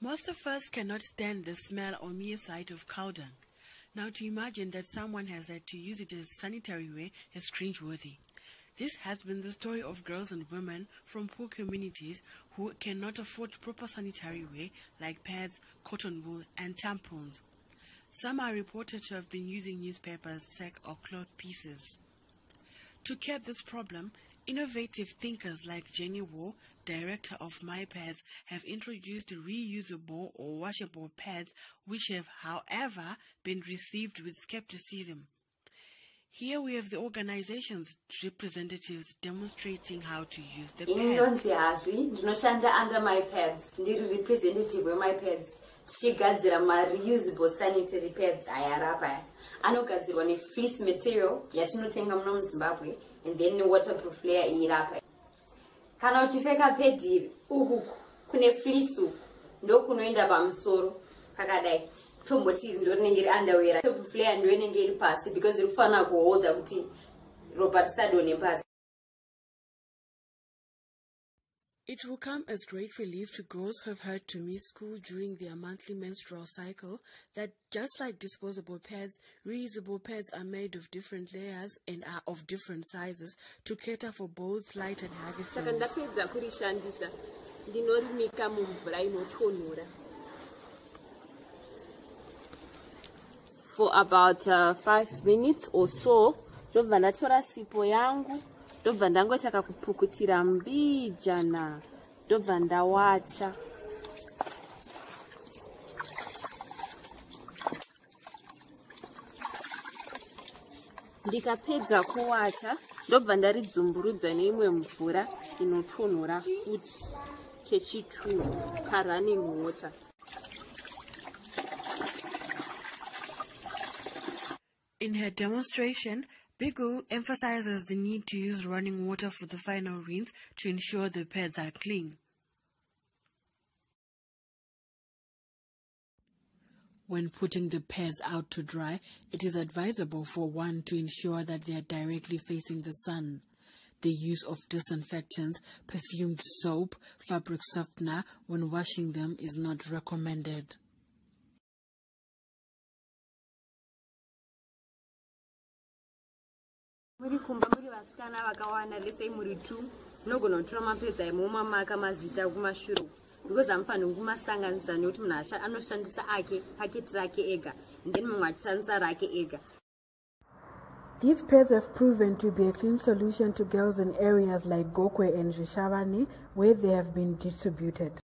Most of us cannot stand the smell or mere sight of cow dung. Now, to imagine that someone has had to use it as sanitary ware is cringeworthy. This has been the story of girls and women from poor communities who cannot afford proper sanitary wear like pads, cotton wool, and tampons. Some are reported to have been using newspapers, sack, or cloth pieces. To curb this problem, innovative thinkers like Jenny Wu, director of MyPads, have introduced reusable or washable pads which have, however, been received with skepticism. Here we have the organization's representatives demonstrating how to use the pads. inonzi hazvi ndinoshanda under my pads. Ndiri representative wemy pads. Tichigadzira mareusable sanitary pads aya arapaya anogadzirwa nefleece material yatinotenga muno muzimbabwe and then newaterproof layer iirapa kana uchipfeka pedi iri uku kune fleece uku ndokunoenda pamusoro pakadai tomboti ndo rinenge ri underwear waterproof layer ndo inenge iri pasi because iri kufanira kuhodza kuti ropa tisadone pasi It will come as great relief to girls who have had to miss school during their monthly menstrual cycle that just like disposable pads, reusable pads are made of different layers and are of different sizes to cater for both light and heavy saka for about uh, five minutes or so. Ndobva ndatora sipo yangu ndobva ndangoita kakupukutira mbijana ndobva ndawacha ndikapedza kuwacha ndobva ndaridzumburudza neimwe mvura inotonhora futi kechituru karunning water In her demonstration, Bigu emphasizes the need to use running water for the final rinse to ensure the pads are clean. When putting the pads out to dry, it is advisable for one to ensure that they are directly facing the sun. The use of disinfectants, perfumed soap, fabric softener when washing them is not recommended. Muri kumba muri vasikana vakawanda lesei muri two munogona kutora mapedza emomamaka mazita kumashure because hamufaniri kumasanganisa nekuti munhu anoshandisa ake paketi rake ega then mumwe achishandisa rake ega These pads have proven to be a clean solution to girls in areas like Gokwe and Rishavani, where they have been distributed.